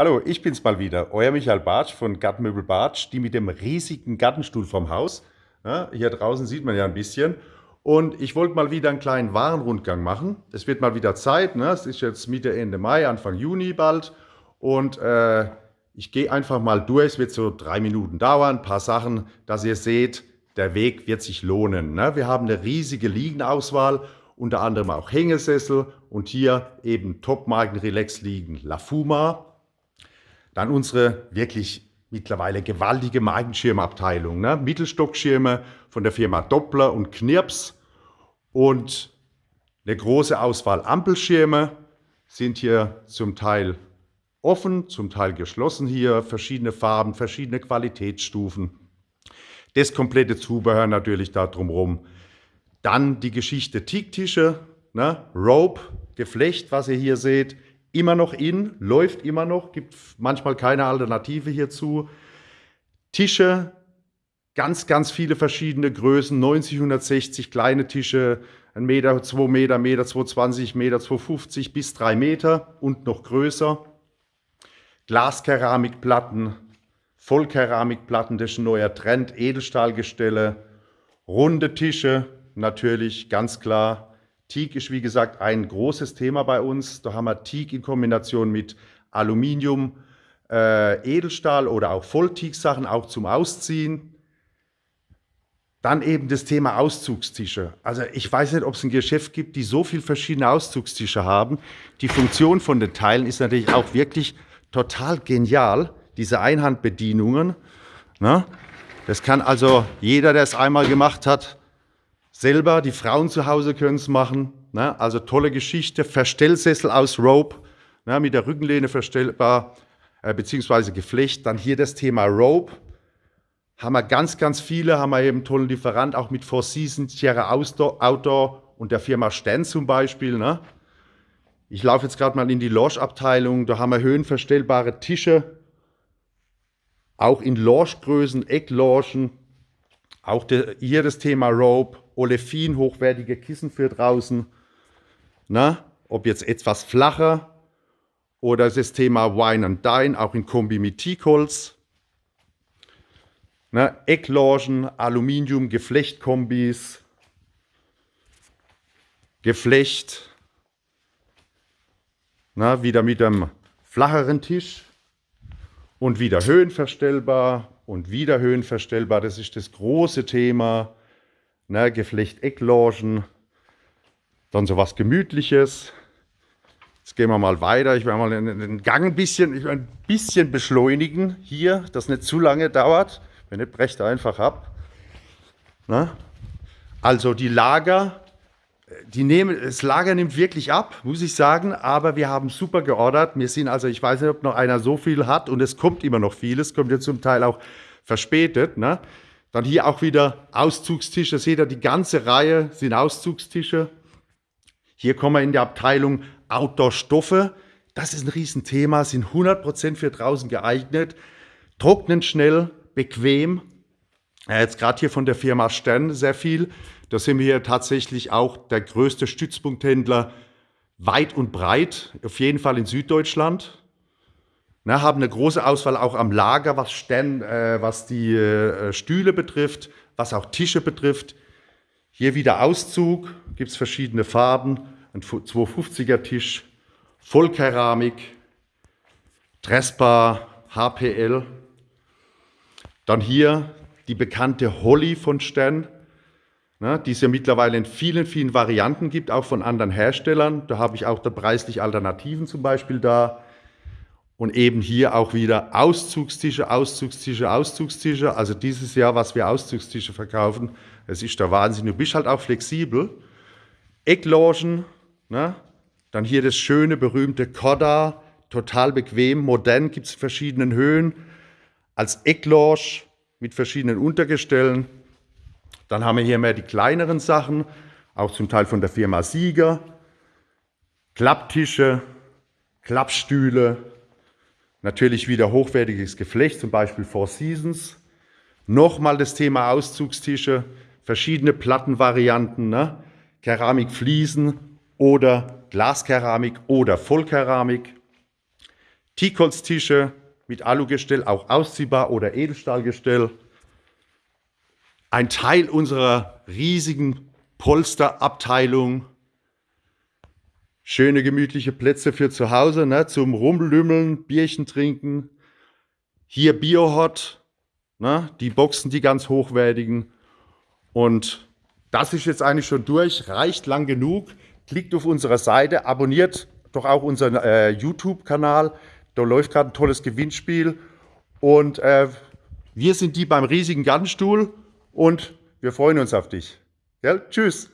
Hallo, ich bin's mal wieder, euer Michael Bartsch von Gartenmöbel Bartsch, die mit dem riesigen Gartenstuhl vom Haus. Ja, hier draußen sieht man ja ein bisschen. Und ich wollte mal wieder einen kleinen Warenrundgang machen. Es wird mal wieder Zeit, ne? es ist jetzt Mitte, Ende Mai, Anfang Juni bald. Und äh, ich gehe einfach mal durch, es wird so drei Minuten dauern, ein paar Sachen, dass ihr seht, der Weg wird sich lohnen. Ne? Wir haben eine riesige Liegenauswahl, unter anderem auch Hängesessel und hier eben Top-Marken Relax liegen La Fuma, dann unsere wirklich mittlerweile gewaltige Markenschirmabteilung. Ne? Mittelstockschirme von der Firma Doppler und Knirps und eine große Auswahl Ampelschirme sind hier zum Teil offen, zum Teil geschlossen hier, verschiedene Farben, verschiedene Qualitätsstufen. Das komplette Zubehör natürlich da drumherum. Dann die Geschichte Teaktische, ne? Rope, Geflecht, was ihr hier seht, immer noch in, läuft immer noch, gibt manchmal keine Alternative hierzu. Tische, ganz, ganz viele verschiedene Größen, 90, 160 kleine Tische, 1 Meter, 2 Meter, Meter 220, Meter 250 bis 3 Meter und noch größer. Glaskeramikplatten, Vollkeramikplatten, das ist ein neuer Trend, Edelstahlgestelle, runde Tische, natürlich ganz klar Teak ist wie gesagt ein großes Thema bei uns. Da haben wir Teak in Kombination mit Aluminium, äh, Edelstahl oder auch Vollteak-Sachen, auch zum Ausziehen. Dann eben das Thema Auszugstische. Also ich weiß nicht, ob es ein Geschäft gibt, die so viele verschiedene Auszugstische haben. Die Funktion von den Teilen ist natürlich auch wirklich total genial. Diese Einhandbedienungen. Ne? Das kann also jeder, der es einmal gemacht hat, selber. Die Frauen zu Hause können es machen. Ne? Also tolle Geschichte. Verstellsessel aus Rope, ne? mit der Rückenlehne verstellbar, äh, beziehungsweise Geflecht. Dann hier das Thema Rope. Haben wir ganz, ganz viele. Haben wir eben einen tollen Lieferant, auch mit Four Seasons, Sierra Outdoor und der Firma Stern zum Beispiel. Ne? Ich laufe jetzt gerade mal in die Loge-Abteilung. Da haben wir höhenverstellbare Tische. Auch in Loge-Größen, Ecklogen. Auch de, hier das Thema Rope. Olefin, hochwertige Kissen für draußen. Na, ob jetzt etwas flacher oder das Thema Wine and Dine, auch in Kombi mit Teakholz. Na, Ecklogen, Aluminium, Geflechtkombis, Geflecht. Na, wieder mit einem flacheren Tisch und wieder höhenverstellbar und wieder höhenverstellbar. Das ist das große Thema ne, Geflecht Ecklogen, dann so was Gemütliches. Jetzt gehen wir mal weiter. Ich werde mal den Gang ein bisschen, ein bisschen beschleunigen hier, dass nicht zu lange dauert. Wenn nicht, brecht einfach ab. Ne? Also die Lager, die nehmen, das Lager nimmt wirklich ab, muss ich sagen, aber wir haben super geordert. Wir sind also, ich weiß nicht, ob noch einer so viel hat und es kommt immer noch vieles, kommt ja zum Teil auch verspätet. Ne? Dann hier auch wieder Auszugstische. Seht ihr, die ganze Reihe sind Auszugstische. Hier kommen wir in die Abteilung Outdoor-Stoffe. Das ist ein Riesenthema, sind 100% für draußen geeignet. Trocknen schnell, bequem. Jetzt gerade hier von der Firma Stern sehr viel. Da sind wir hier tatsächlich auch der größte Stützpunkthändler weit und breit, auf jeden Fall in Süddeutschland. Ne, haben eine große Auswahl auch am Lager, was, Sten, äh, was die äh, Stühle betrifft, was auch Tische betrifft. Hier wieder Auszug, gibt es verschiedene Farben, ein 250er Tisch, Vollkeramik, Trespa, HPL. Dann hier die bekannte Holly von Stern, ne, die es ja mittlerweile in vielen, vielen Varianten gibt, auch von anderen Herstellern. Da habe ich auch da preislich Alternativen zum Beispiel da. Und eben hier auch wieder Auszugstische, Auszugstische, Auszugstische. Also dieses Jahr, was wir Auszugstische verkaufen, es ist der Wahnsinn. Du bist halt auch flexibel. Ecklogen, ne? dann hier das schöne, berühmte Koda, total bequem, modern, gibt es verschiedenen Höhen. Als Eckloge mit verschiedenen Untergestellen. Dann haben wir hier mehr die kleineren Sachen, auch zum Teil von der Firma Sieger. Klapptische, Klappstühle, Natürlich wieder hochwertiges Geflecht, zum Beispiel Four Seasons. Nochmal das Thema Auszugstische, verschiedene Plattenvarianten, ne? Keramikfliesen oder Glaskeramik oder Vollkeramik. Teakholztische mit Alugestell, auch ausziehbar oder Edelstahlgestell. Ein Teil unserer riesigen Polsterabteilung. Schöne gemütliche Plätze für zu Hause, ne, zum Rumlümmeln, Bierchen trinken. Hier Biohot, ne, die Boxen, die ganz hochwertigen. Und das ist jetzt eigentlich schon durch, reicht lang genug. Klickt auf unsere Seite, abonniert doch auch unseren äh, YouTube-Kanal. Da läuft gerade ein tolles Gewinnspiel. Und äh, wir sind die beim riesigen Gartenstuhl und wir freuen uns auf dich. Gell? Tschüss.